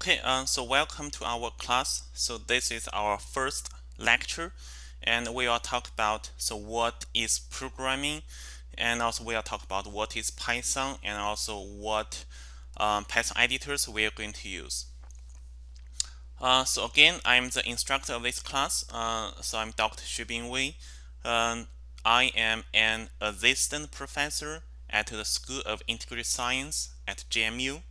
Okay, uh, so welcome to our class. So this is our first lecture and we will talk about so what is programming and also we will talk about what is Python and also what um, Python editors we are going to use. Uh, so again, I'm the instructor of this class. Uh, so I'm Dr. Xuebin Wei. Um, I am an assistant professor at the School of Integrated Science at JMU.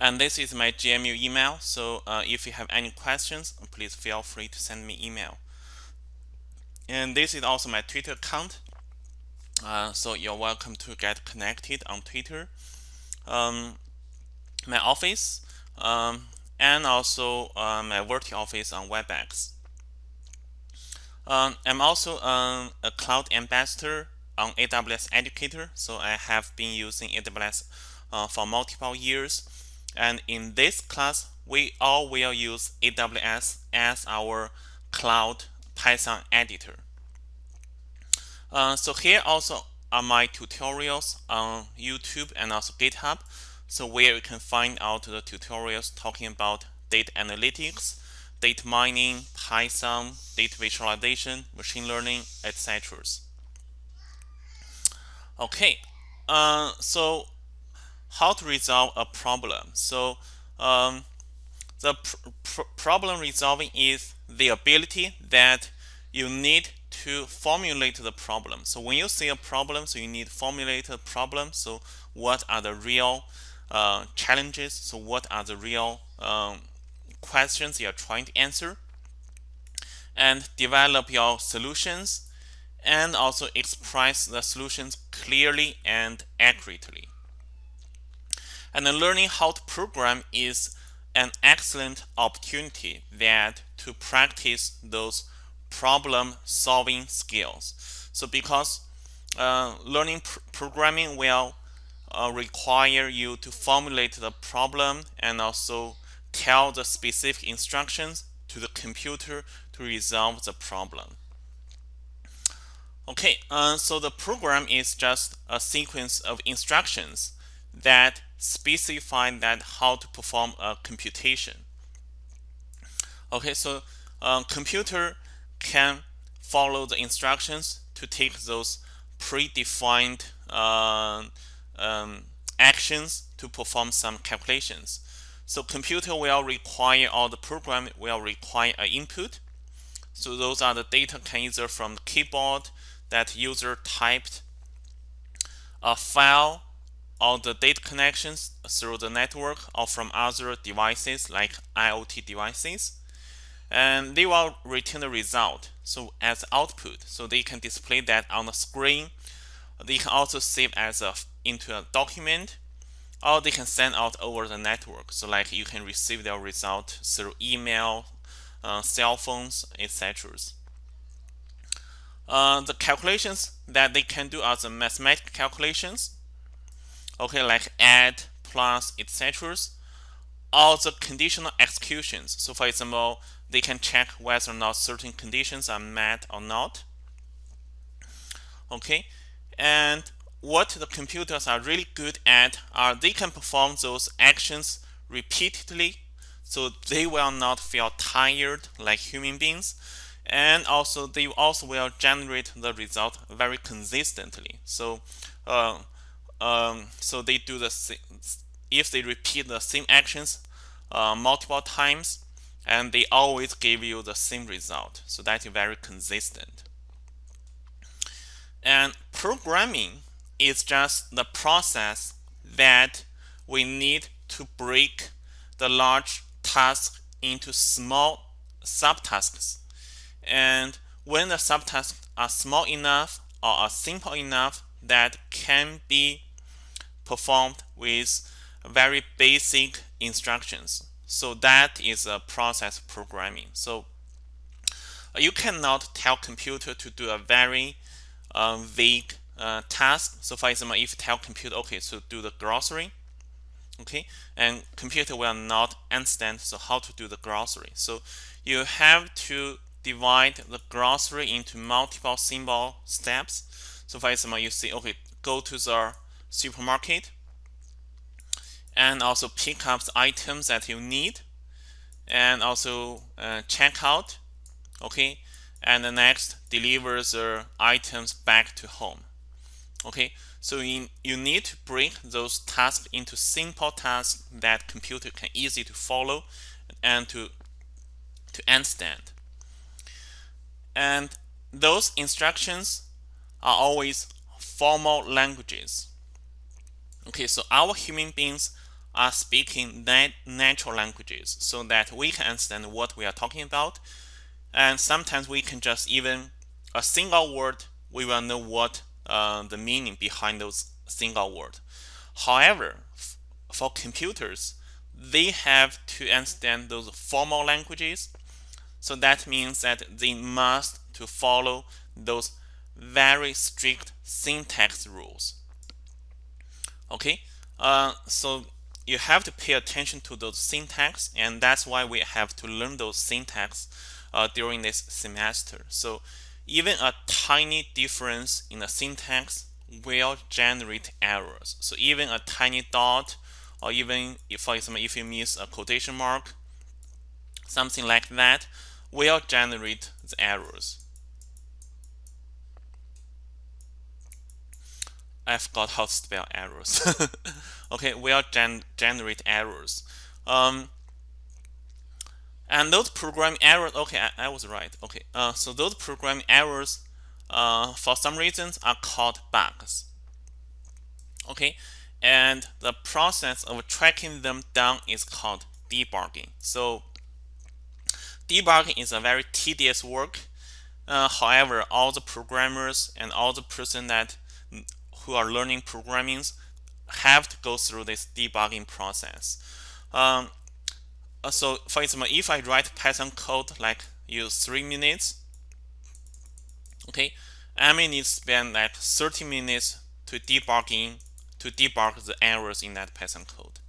And this is my JMU email. So uh, if you have any questions, please feel free to send me email. And this is also my Twitter account. Uh, so you're welcome to get connected on Twitter. Um, my office um, and also uh, my virtual office on WebEx. Um, I'm also um, a cloud ambassador on AWS Educator. So I have been using AWS uh, for multiple years and in this class, we all will use AWS as our cloud Python editor. Uh, so here also are my tutorials on YouTube and also GitHub. So where you can find out the tutorials talking about data analytics, data mining, Python, data visualization, machine learning, etc. Okay, uh, so how to resolve a problem. So um, the pr pr problem resolving is the ability that you need to formulate the problem. So when you see a problem, so you need to formulate a problem. So what are the real uh, challenges? So what are the real um, questions you're trying to answer? And develop your solutions and also express the solutions clearly and accurately. And then learning how to program is an excellent opportunity that to practice those problem solving skills. So because uh, learning pr programming will uh, require you to formulate the problem and also tell the specific instructions to the computer to resolve the problem. Okay, uh, so the program is just a sequence of instructions that specify that how to perform a computation. Okay, so um, computer can follow the instructions to take those predefined uh, um, actions to perform some calculations. So computer will require or the program will require an input. So those are the data can either from the keyboard that user typed a file all the data connections through the network or from other devices like IoT devices. And they will return the result so as output. So they can display that on the screen. They can also save as a into a document or they can send out over the network. So like you can receive their result through email, uh, cell phones, etc. Uh, the calculations that they can do are the mathematical calculations okay like add plus etc all the conditional executions. So for example they can check whether or not certain conditions are met or not. Okay and what the computers are really good at are they can perform those actions repeatedly so they will not feel tired like human beings. And also they also will generate the result very consistently. So uh, um, so they do the same, if they repeat the same actions uh, multiple times and they always give you the same result. So that is very consistent. And programming is just the process that we need to break the large task into small subtasks. And when the subtasks are small enough or are simple enough that can be performed with very basic instructions. So that is a process programming. So uh, you cannot tell computer to do a very uh, vague uh, task. So for example, if you tell computer, okay, so do the grocery, okay, and computer will not understand so how to do the grocery. So you have to divide the grocery into multiple symbol steps. So for example, you say, okay, go to the supermarket and also pick up the items that you need and also uh, check out okay and the next delivers the items back to home okay? So in, you need to break those tasks into simple tasks that computer can easy to follow and to to understand. And those instructions are always formal languages okay so our human beings are speaking nat natural languages so that we can understand what we are talking about. And sometimes we can just even a single word we will know what uh, the meaning behind those single word. However for computers they have to understand those formal languages. So that means that they must to follow those very strict syntax rules okay? Uh, so you have to pay attention to those syntax and that's why we have to learn those syntax uh, during this semester. So even a tiny difference in the syntax will generate errors. So even a tiny dot or even if for example if you miss a quotation mark something like that will generate the errors I forgot how to spell errors. okay, we'll gen generate errors. Um, and those program errors, okay, I, I was right. Okay, uh, so those program errors, uh, for some reasons, are called bugs. Okay, and the process of tracking them down is called debugging. So debugging is a very tedious work. Uh, however, all the programmers and all the person that who are learning programming have to go through this debugging process. Um, uh, so for example, if I write Python code like use three minutes, okay, I may need to spend like 30 minutes to debugging to debug the errors in that Python code.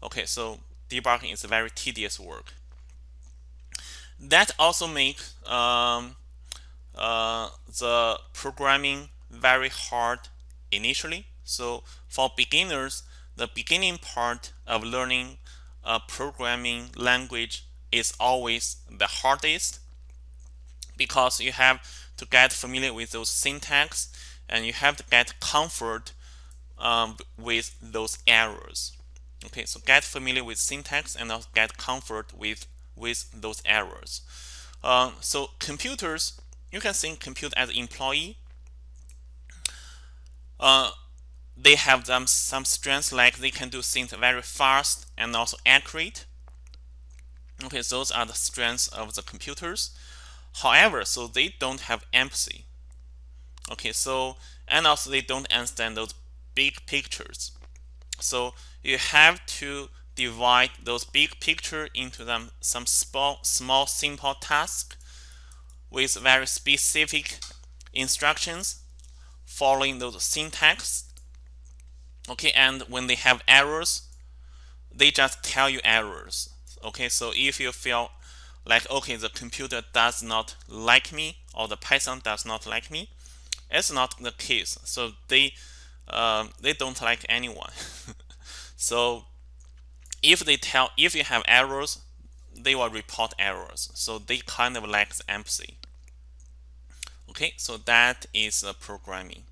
Okay, so debugging is a very tedious work. That also makes um, uh, the programming very hard initially. So for beginners, the beginning part of learning a programming language is always the hardest because you have to get familiar with those syntax and you have to get comfort um, with those errors. Okay, so get familiar with syntax and also get comfort with with those errors. Uh, so computers, you can think computer as employee uh, they have them some strengths like they can do things very fast and also accurate. Okay, those are the strengths of the computers. However, so they don't have empathy. Okay, so and also they don't understand those big pictures. So you have to divide those big picture into them some small, small simple tasks with very specific instructions following those syntax okay and when they have errors they just tell you errors okay? So if you feel like okay the computer does not like me or the python does not like me it's not the case. So they um, they don't like anyone. So if they tell if you have errors they will report errors. So they kind of lack empathy Okay, so that is uh, programming.